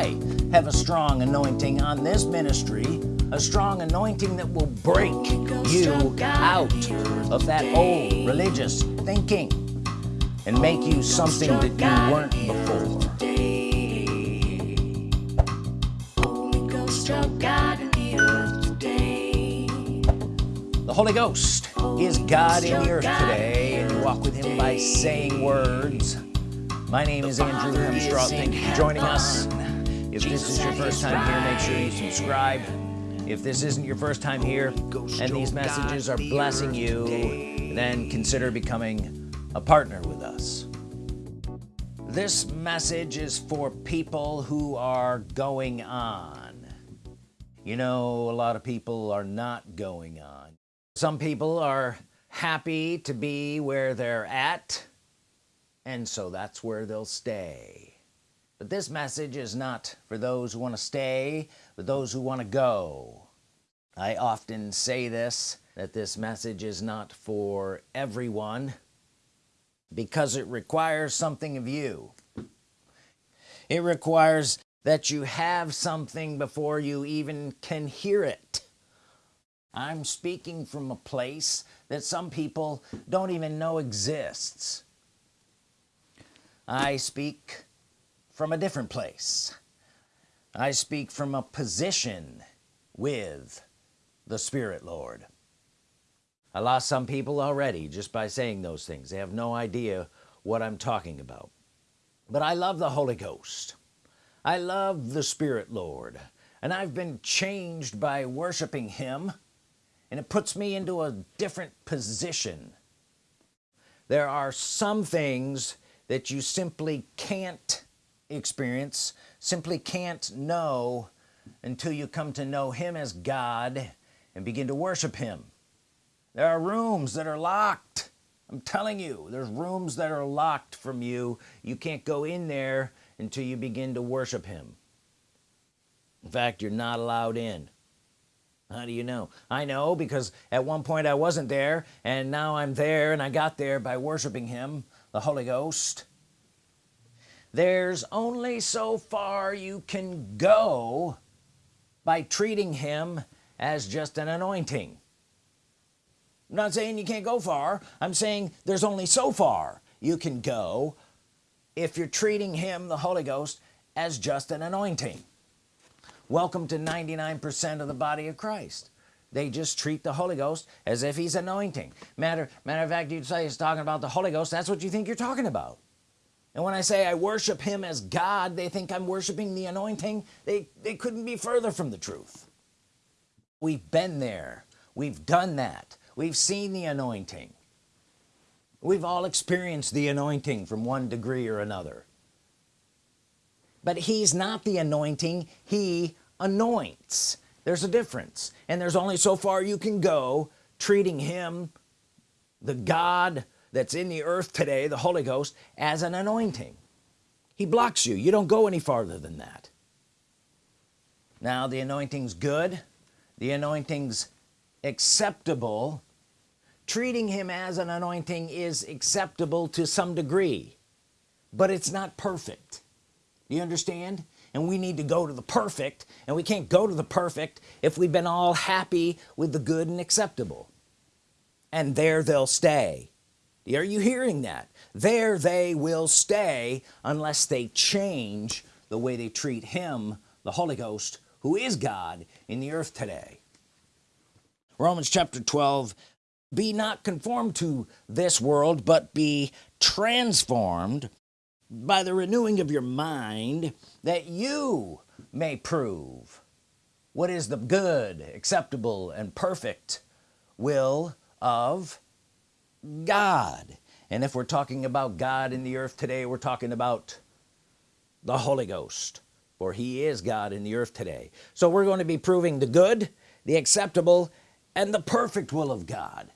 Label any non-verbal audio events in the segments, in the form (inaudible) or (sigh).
I have a strong anointing on this ministry a strong anointing that will break you out of that old religious thinking and make you something that you weren't before. the Holy Ghost is God in the earth today and you walk with him by saying words. My name is Andrew Hemstraw thank you for joining us if this is your first time here make sure you subscribe. If this isn't your first time here and these messages are blessing you then consider becoming a partner with us. This message is for people who are going on. You know a lot of people are not going on. Some people are happy to be where they're at and so that's where they'll stay but this message is not for those who want to stay but those who want to go. I often say this that this message is not for everyone because it requires something of you. It requires that you have something before you even can hear it. I'm speaking from a place that some people don't even know exists. I speak from a different place. I speak from a position with the Spirit Lord. I lost some people already just by saying those things. They have no idea what I'm talking about. But I love the Holy Ghost. I love the Spirit Lord. And I've been changed by worshiping him. And it puts me into a different position. There are some things that you simply can't experience. Simply can't know until you come to know him as God and begin to worship him. There are rooms that are locked. I'm telling you there's rooms that are locked from you. You can't go in there until you begin to worship him. In fact you're not allowed in. How do you know? I know because at one point I wasn't there and now I'm there and I got there by worshiping him the Holy Ghost there's only so far you can go by treating him as just an anointing. I'm not saying you can't go far. I'm saying there's only so far you can go if you're treating him the Holy Ghost as just an anointing. Welcome to 99% of the body of Christ. They just treat the Holy Ghost as if he's anointing. Matter matter of fact you'd say he's talking about the Holy Ghost. That's what you think you're talking about and when I say I worship him as God they think I'm worshiping the anointing. They they couldn't be further from the truth. We've been there. We've done that. We've seen the anointing. We've all experienced the anointing from one degree or another. But he's not the anointing. He anoints. There's a difference. And there's only so far you can go treating him the God that's in the earth today the Holy Ghost as an anointing. He blocks you. You don't go any farther than that. Now the anointing's good. The anointing's acceptable. Treating him as an anointing is acceptable to some degree but it's not perfect. You understand? And we need to go to the perfect and we can't go to the perfect if we've been all happy with the good and acceptable. And there they'll stay are you hearing that? There they will stay unless they change the way they treat him the Holy Ghost who is God in the earth today. Romans chapter 12 be not conformed to this world but be transformed by the renewing of your mind that you may prove what is the good acceptable and perfect will of God. And if we're talking about God in the earth today we're talking about the Holy Ghost for he is God in the earth today. So we're going to be proving the good the acceptable and the perfect will of God.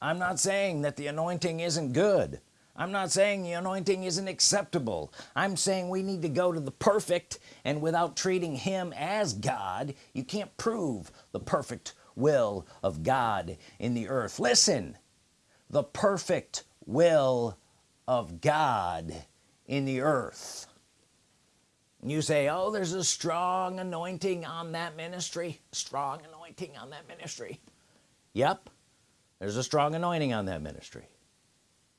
I'm not saying that the anointing isn't good. I'm not saying the anointing isn't acceptable. I'm saying we need to go to the perfect and without treating him as God you can't prove the perfect will of God in the earth. Listen the perfect will of God in the earth. You say oh there's a strong anointing on that ministry strong anointing on that ministry. Yep there's a strong anointing on that ministry.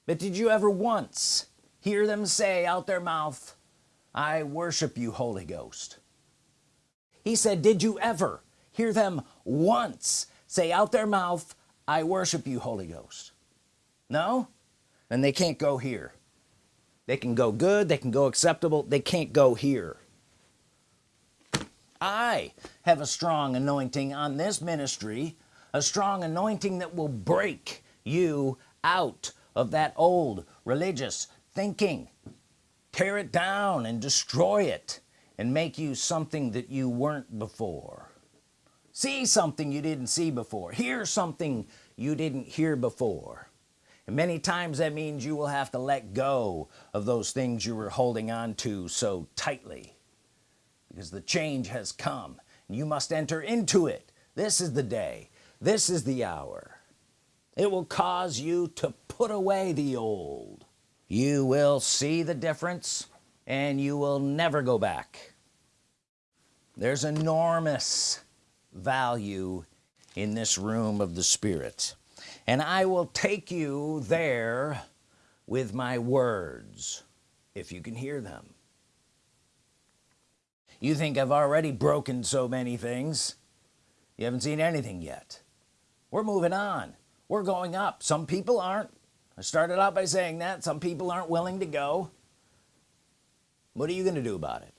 But did you ever once hear them say out their mouth I worship you Holy Ghost he said did you ever hear them once say out their mouth I worship you Holy Ghost no? Then they can't go here. They can go good they can go acceptable they can't go here. I have a strong anointing on this ministry a strong anointing that will break you out of that old religious thinking. Tear it down and destroy it and make you something that you weren't before. See something you didn't see before. Hear something you didn't hear before many times that means you will have to let go of those things you were holding on to so tightly because the change has come. And you must enter into it. This is the day. This is the hour. It will cause you to put away the old. You will see the difference and you will never go back. There's enormous value in this room of the Spirit and I will take you there with my words if you can hear them. You think I've already broken so many things. You haven't seen anything yet. We're moving on. We're going up. Some people aren't. I started out by saying that. Some people aren't willing to go. What are you gonna do about it?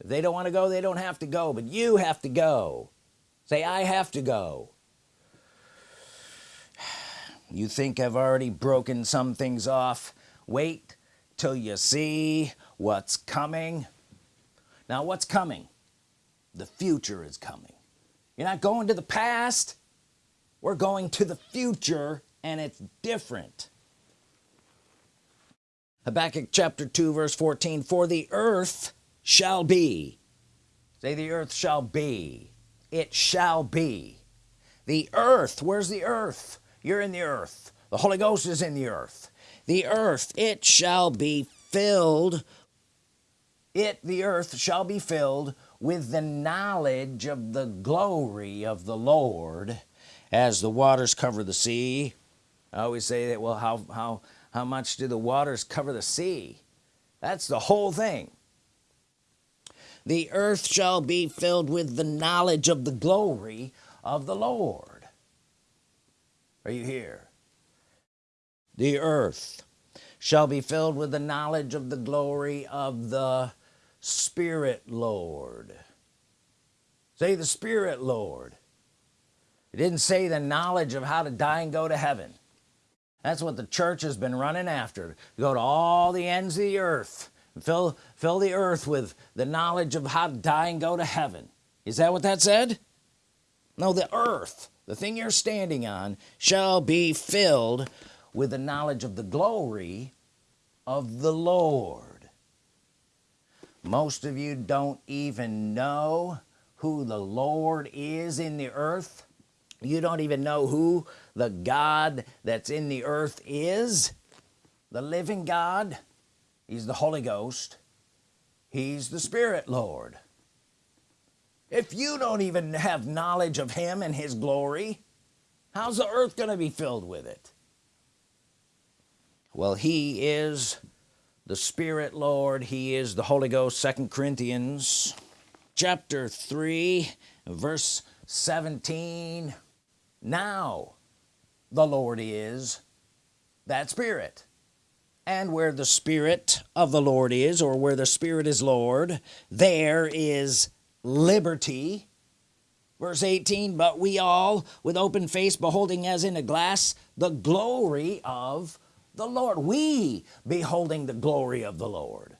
If they don't want to go they don't have to go but you have to go. Say I have to go you think I've already broken some things off. Wait till you see what's coming. Now what's coming? The future is coming. You're not going to the past. We're going to the future and it's different. Habakkuk chapter 2 verse 14 for the earth shall be say the earth shall be it shall be. The earth where's the earth you're in the earth. The Holy Ghost is in the earth. The earth it shall be filled it the earth shall be filled with the knowledge of the glory of the Lord. As the waters cover the sea I always say that well how how how much do the waters cover the sea? That's the whole thing. The earth shall be filled with the knowledge of the glory of the Lord are you here. The earth shall be filled with the knowledge of the glory of the Spirit Lord. Say the Spirit Lord. It didn't say the knowledge of how to die and go to heaven. That's what the church has been running after. Go to all the ends of the earth. Fill fill the earth with the knowledge of how to die and go to heaven. Is that what that said? No the earth the thing you're standing on shall be filled with the knowledge of the glory of the Lord. Most of you don't even know who the Lord is in the earth. You don't even know who the God that's in the earth is. The living God he's the Holy Ghost. He's the Spirit Lord if you don't even have knowledge of him and his glory how's the earth gonna be filled with it? Well he is the Spirit Lord. He is the Holy Ghost second Corinthians chapter 3 verse 17 now the Lord is that spirit. And where the Spirit of the Lord is or where the Spirit is Lord there is liberty. Verse 18 but we all with open face beholding as in a glass the glory of the Lord. We beholding the glory of the Lord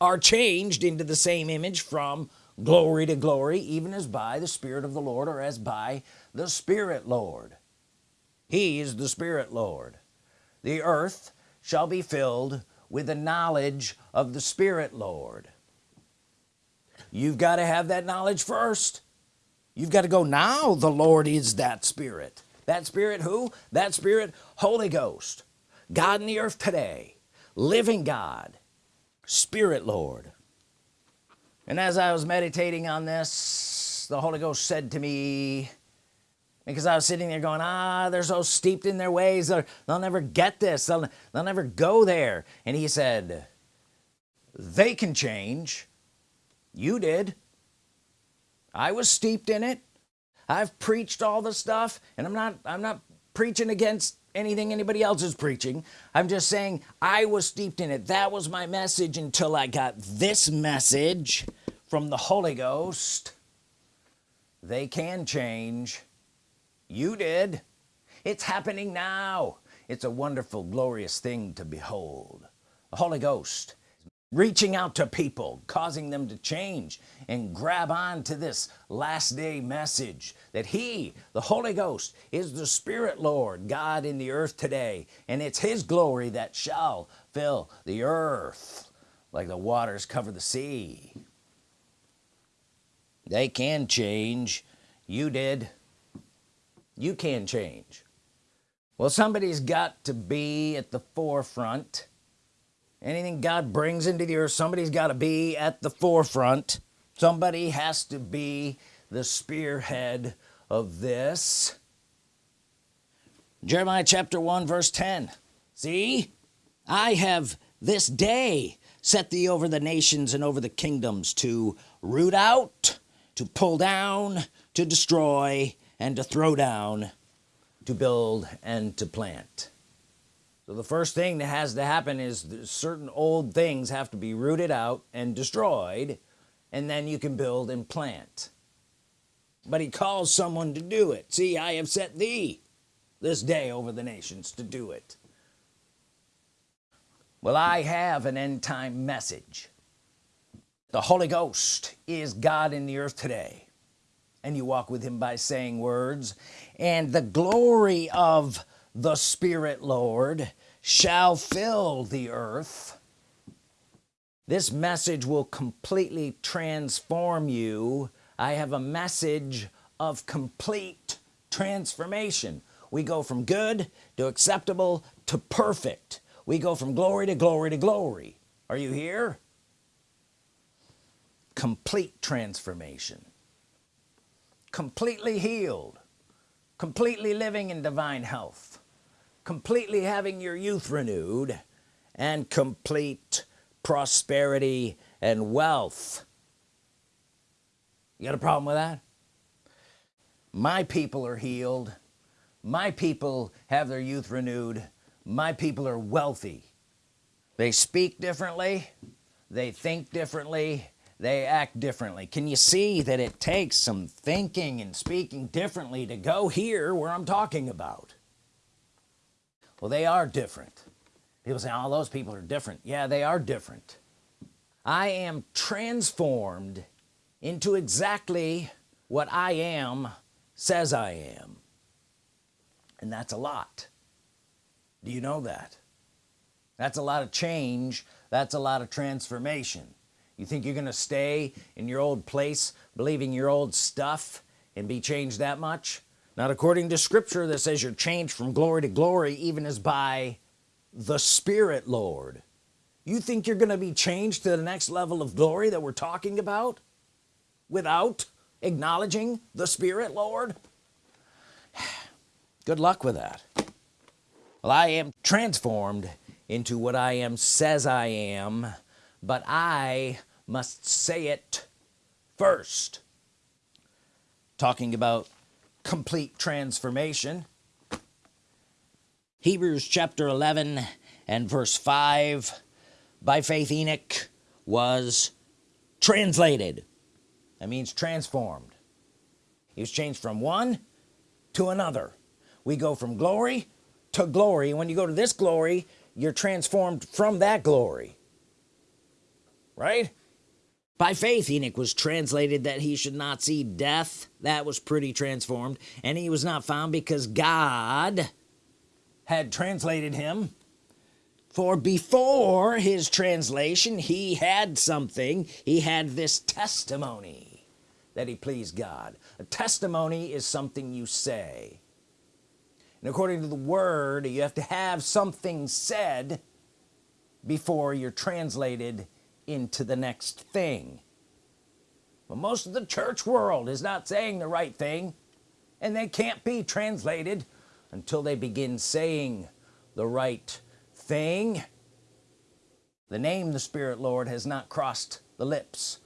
are changed into the same image from glory to glory even as by the Spirit of the Lord or as by the Spirit Lord. He is the Spirit Lord. The earth shall be filled with the knowledge of the Spirit Lord you've got to have that knowledge first. You've got to go now the Lord is that spirit. That spirit who? That spirit Holy Ghost. God in the earth today. Living God. Spirit Lord. And as I was meditating on this the Holy Ghost said to me because I was sitting there going ah they're so steeped in their ways they'll, they'll never get this they'll, they'll never go there. And he said they can change you did. I was steeped in it. I've preached all the stuff and I'm not I'm not preaching against anything anybody else is preaching. I'm just saying I was steeped in it. That was my message until I got this message from the Holy Ghost. They can change. You did. It's happening now. It's a wonderful glorious thing to behold. The Holy Ghost reaching out to people causing them to change and grab on to this last day message that he the Holy Ghost is the Spirit Lord God in the earth today and it's his glory that shall fill the earth like the waters cover the sea. They can change. You did. You can change. Well somebody's got to be at the forefront anything God brings into the earth somebody's got to be at the forefront. Somebody has to be the spearhead of this. Jeremiah chapter 1 verse 10 see? I have this day set thee over the nations and over the kingdoms to root out to pull down to destroy and to throw down to build and to plant so the first thing that has to happen is certain old things have to be rooted out and destroyed and then you can build and plant. But he calls someone to do it. See I have set thee this day over the nations to do it. Well I have an end-time message. The Holy Ghost is God in the earth today and you walk with him by saying words and the glory of the Spirit Lord shall fill the earth. This message will completely transform you. I have a message of complete transformation. We go from good to acceptable to perfect. We go from glory to glory to glory. Are you here? Complete transformation. Completely healed. Completely living in divine health completely having your youth renewed and complete prosperity and wealth. You got a problem with that? My people are healed. My people have their youth renewed. My people are wealthy. They speak differently. They think differently. They act differently. Can you see that it takes some thinking and speaking differently to go here where I'm talking about well they are different. People say all oh, those people are different. Yeah they are different. I am transformed into exactly what I am says I am. And that's a lot. Do you know that? That's a lot of change. That's a lot of transformation. You think you're gonna stay in your old place believing your old stuff and be changed that much not according to scripture that says you're changed from glory to glory even as by the Spirit Lord. You think you're gonna be changed to the next level of glory that we're talking about without acknowledging the Spirit Lord? (sighs) Good luck with that. Well I am transformed into what I am says I am but I must say it first. Talking about complete transformation. Hebrews chapter 11 and verse 5 by faith Enoch was translated. That means transformed. He was changed from one to another. We go from glory to glory. When you go to this glory you're transformed from that glory. Right by faith Enoch was translated that he should not see death. That was pretty transformed. And he was not found because God had translated him. For before his translation he had something. He had this testimony that he pleased God. A testimony is something you say. And according to the word you have to have something said before you're translated into the next thing. But most of the church world is not saying the right thing and they can't be translated until they begin saying the right thing. The name the Spirit Lord has not crossed the lips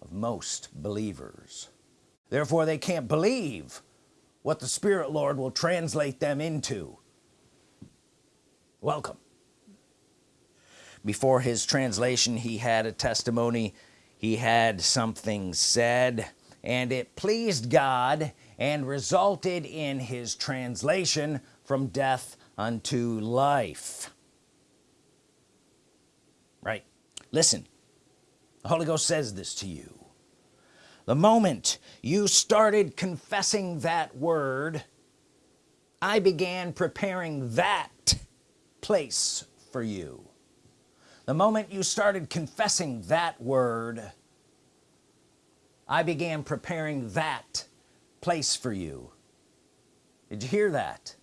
of most believers. Therefore they can't believe what the Spirit Lord will translate them into. Welcome before his translation he had a testimony. He had something said and it pleased God and resulted in his translation from death unto life. Right. Listen the Holy Ghost says this to you. The moment you started confessing that word I began preparing that place for you the moment you started confessing that word I began preparing that place for you. Did you hear that?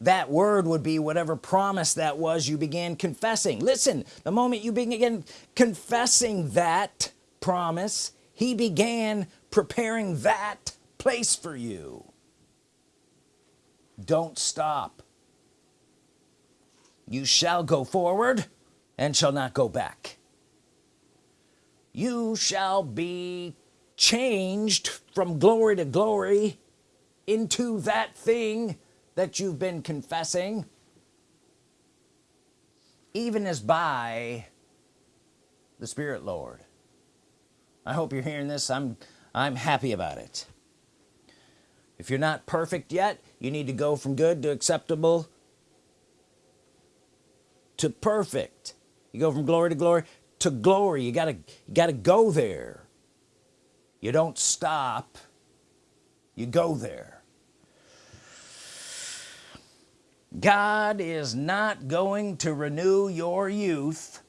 That word would be whatever promise that was you began confessing. Listen the moment you begin confessing that promise he began preparing that place for you. Don't stop you shall go forward and shall not go back. You shall be changed from glory to glory into that thing that you've been confessing even as by the Spirit Lord. I hope you're hearing this. I'm I'm happy about it. If you're not perfect yet you need to go from good to acceptable to perfect. You go from glory to glory to glory. You gotta you gotta go there. You don't stop. You go there. God is not going to renew your youth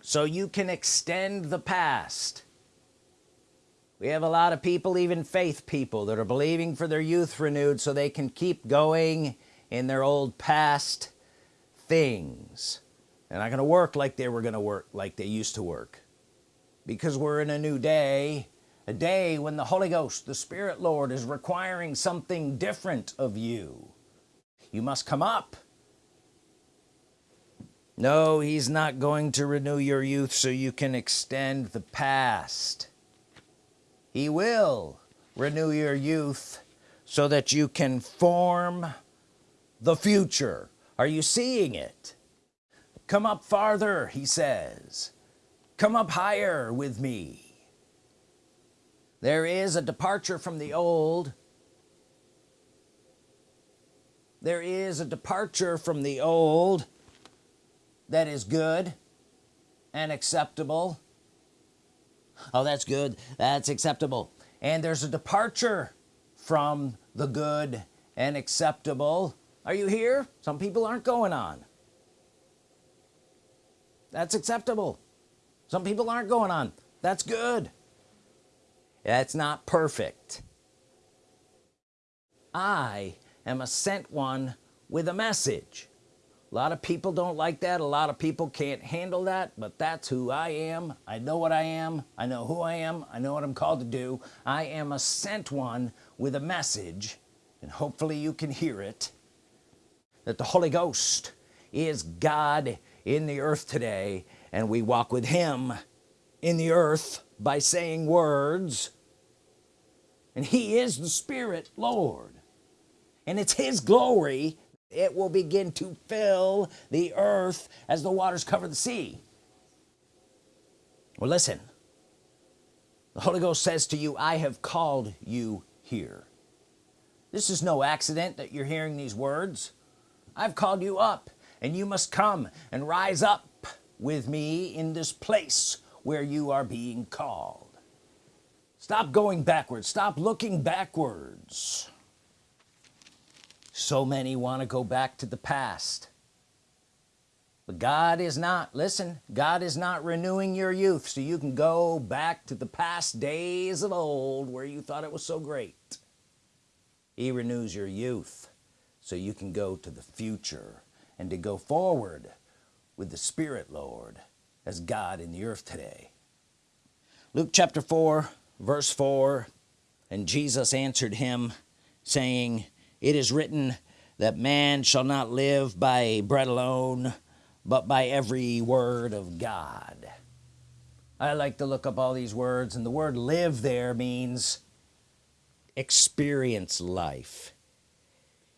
so you can extend the past. We have a lot of people even faith people that are believing for their youth renewed so they can keep going in their old past things. They're not gonna work like they were gonna work like they used to work. Because we're in a new day a day when the Holy Ghost the Spirit Lord is requiring something different of you. You must come up. No he's not going to renew your youth so you can extend the past. He will renew your youth so that you can form the future are you seeing it? Come up farther he says. Come up higher with me. There is a departure from the old. There is a departure from the old that is good and acceptable. Oh that's good. That's acceptable. And there's a departure from the good and acceptable are you here? Some people aren't going on. That's acceptable. Some people aren't going on. That's good. That's not perfect. I am a sent one with a message. A lot of people don't like that. A lot of people can't handle that but that's who I am. I know what I am. I know who I am. I know what I'm called to do. I am a sent one with a message and hopefully you can hear it that the Holy Ghost is God in the earth today and we walk with him in the earth by saying words. And he is the Spirit Lord. And it's his glory it will begin to fill the earth as the waters cover the sea. Well listen. The Holy Ghost says to you I have called you here. This is no accident that you're hearing these words I've called you up and you must come and rise up with me in this place where you are being called. Stop going backwards. Stop looking backwards. So many want to go back to the past. But God is not listen God is not renewing your youth so you can go back to the past days of old where you thought it was so great. He renews your youth so you can go to the future and to go forward with the Spirit Lord as God in the earth today. Luke chapter 4 verse 4 and Jesus answered him saying it is written that man shall not live by bread alone but by every word of God. I like to look up all these words and the word live there means experience life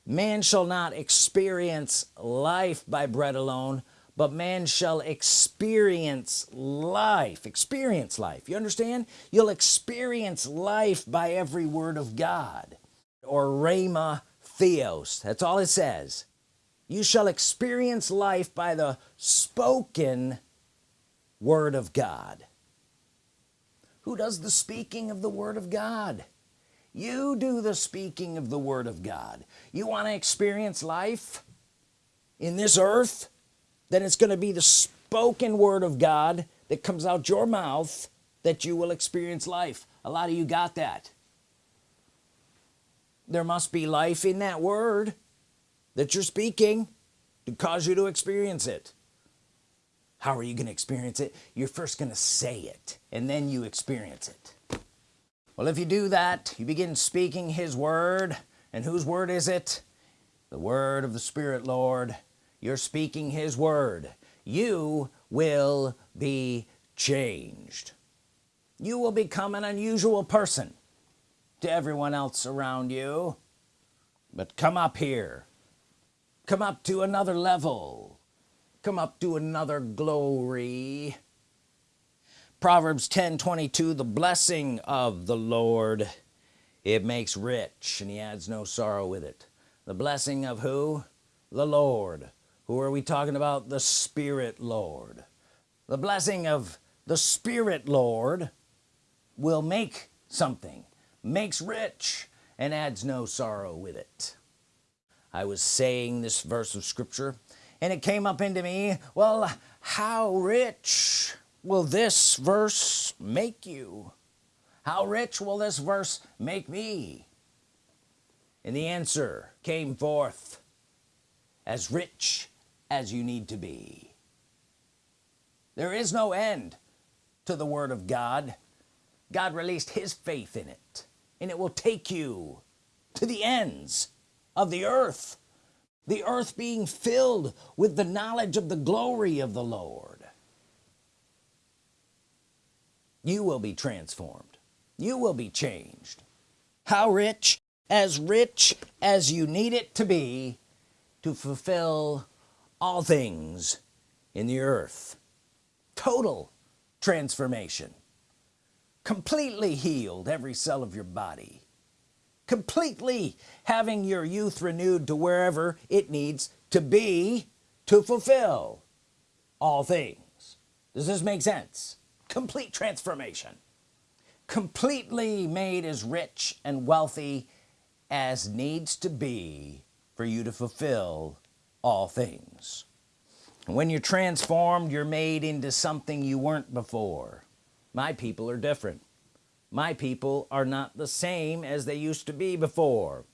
man shall not experience life by bread alone but man shall experience life. Experience life. You understand? You'll experience life by every word of God. Or rhema theos. That's all it says. You shall experience life by the spoken word of God. Who does the speaking of the Word of God you do the speaking of the Word of God. You want to experience life in this earth? Then it's going to be the spoken Word of God that comes out your mouth that you will experience life. A lot of you got that. There must be life in that word that you're speaking to cause you to experience it. How are you going to experience it? You're first going to say it and then you experience it well if you do that you begin speaking his word. And whose word is it? The word of the Spirit Lord. You're speaking his word. You will be changed. You will become an unusual person to everyone else around you. But come up here. Come up to another level. Come up to another glory Proverbs 10 22 the blessing of the Lord it makes rich and he adds no sorrow with it. The blessing of who? The Lord. Who are we talking about? The Spirit Lord. The blessing of the Spirit Lord will make something makes rich and adds no sorrow with it. I was saying this verse of Scripture and it came up into me well how rich will this verse make you? How rich will this verse make me? And the answer came forth as rich as you need to be. There is no end to the Word of God. God released his faith in it and it will take you to the ends of the earth. The earth being filled with the knowledge of the glory of the Lord you will be transformed. You will be changed. How rich as rich as you need it to be to fulfill all things in the earth. Total transformation. Completely healed every cell of your body. Completely having your youth renewed to wherever it needs to be to fulfill all things. Does this make sense complete transformation. Completely made as rich and wealthy as needs to be for you to fulfill all things. When you're transformed you're made into something you weren't before. My people are different. My people are not the same as they used to be before.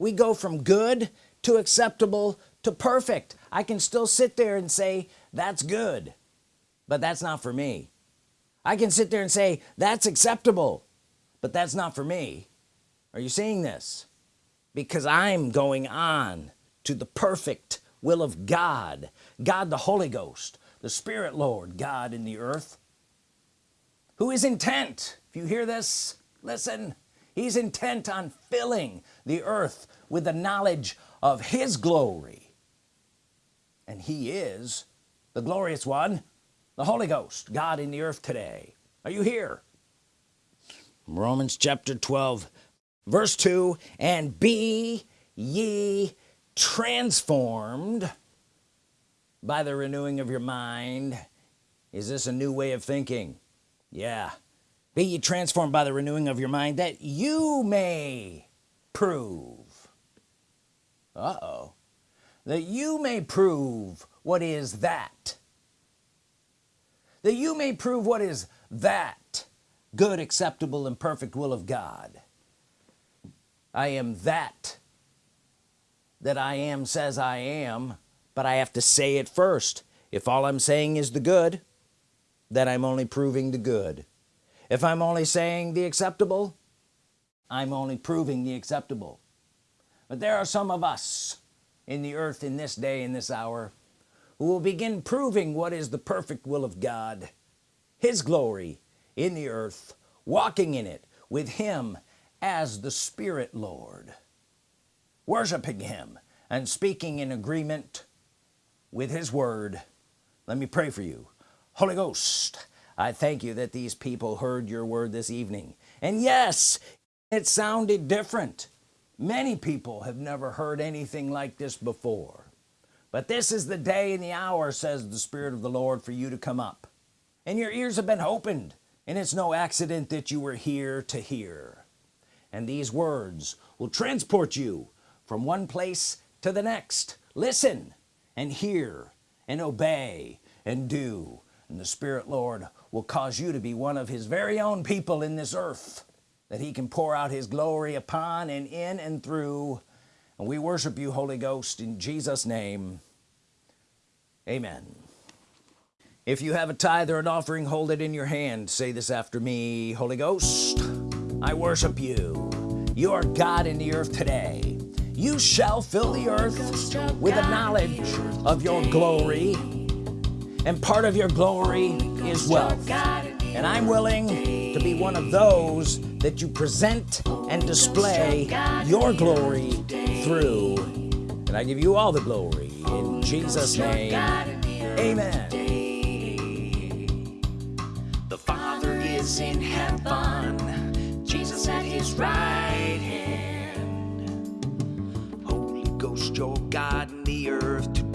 We go from good to acceptable to perfect. I can still sit there and say that's good but that's not for me I can sit there and say that's acceptable but that's not for me. Are you seeing this? Because I'm going on to the perfect will of God God the Holy Ghost the Spirit Lord God in the earth who is intent. If you hear this listen. He's intent on filling the earth with the knowledge of his glory. And he is the glorious one the Holy Ghost God in the earth today. Are you here? Romans chapter 12 verse 2 and be ye transformed by the renewing of your mind. Is this a new way of thinking? Yeah. Be ye transformed by the renewing of your mind that you may prove uh-oh that you may prove what is that that you may prove what is that good acceptable and perfect will of God. I am that that I am says I am but I have to say it first. If all I'm saying is the good then I'm only proving the good. If I'm only saying the acceptable I'm only proving the acceptable. But there are some of us in the earth in this day in this hour who will begin proving what is the perfect will of God his glory in the earth walking in it with him as the Spirit Lord worshiping him and speaking in agreement with his word. Let me pray for you. Holy Ghost I thank you that these people heard your word this evening. And yes it sounded different. Many people have never heard anything like this before but this is the day and the hour says the Spirit of the Lord for you to come up. And your ears have been opened and it's no accident that you were here to hear. And these words will transport you from one place to the next. Listen and hear and obey and do and the Spirit Lord will cause you to be one of his very own people in this earth that he can pour out his glory upon and in and through and we worship you Holy Ghost in Jesus name. Amen. If you have a tithe or an offering hold it in your hand. Say this after me Holy Ghost I worship you. You are God in the earth today. You shall fill the earth with the knowledge of your glory. And part of your glory is wealth. And I'm willing to be one of those that you present and display your glory through and I give you all the glory in Jesus name amen The Father is in heaven, Jesus at his right hand. Holy Ghost, your God in the earth.